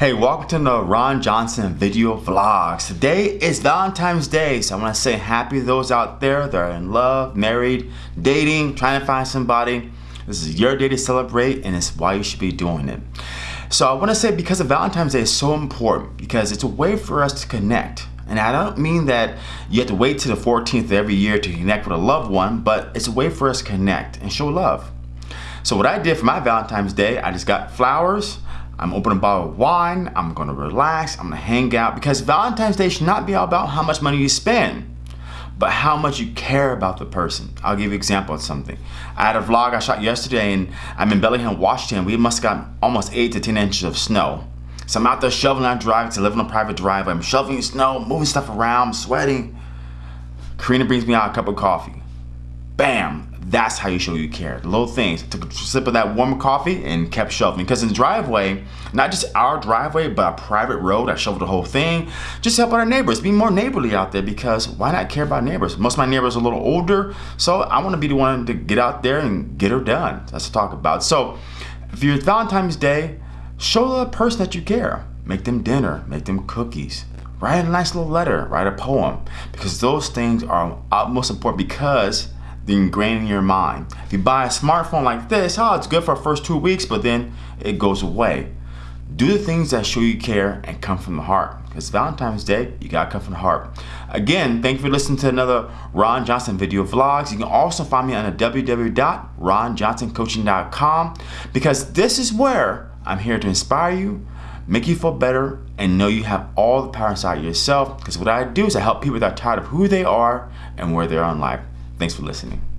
Hey, welcome to the Ron Johnson video vlogs. Today is Valentine's Day, so I want to say happy to those out there that are in love, married, dating, trying to find somebody. This is your day to celebrate and it's why you should be doing it. So I want to say because of Valentine's Day is so important because it's a way for us to connect. And I don't mean that you have to wait till the 14th of every year to connect with a loved one, but it's a way for us to connect and show love. So what I did for my Valentine's Day, I just got flowers, I'm opening a bottle of wine, I'm gonna relax, I'm gonna hang out because Valentine's Day should not be all about how much money you spend, but how much you care about the person. I'll give you an example of something. I had a vlog I shot yesterday and I'm in Bellingham, Washington. We must have got almost eight to 10 inches of snow. So I'm out there shoveling on driving to live on a private driveway. I'm shoveling snow, moving stuff around, I'm sweating. Karina brings me out a cup of coffee. Bam, that's how you show you care. Little things. Took a sip of that warm coffee and kept shoveling. Because in the driveway, not just our driveway, but a private road, I shoveled the whole thing. Just help out our neighbors. Be more neighborly out there because why not care about neighbors? Most of my neighbors are a little older, so I want to be the one to get out there and get her done. That's to talk about. So if you're Valentine's Day, show the person that you care. Make them dinner, make them cookies, write a nice little letter, write a poem, because those things are most important because ingrained in your mind. If you buy a smartphone like this, oh, it's good for the first two weeks, but then it goes away. Do the things that show you care and come from the heart. Because Valentine's Day, you gotta come from the heart. Again, thank you for listening to another Ron Johnson video vlogs. You can also find me on www.ronjohnsoncoaching.com because this is where I'm here to inspire you, make you feel better, and know you have all the power inside yourself. Because what I do is I help people that are tired of who they are and where they are in life. Thanks for listening.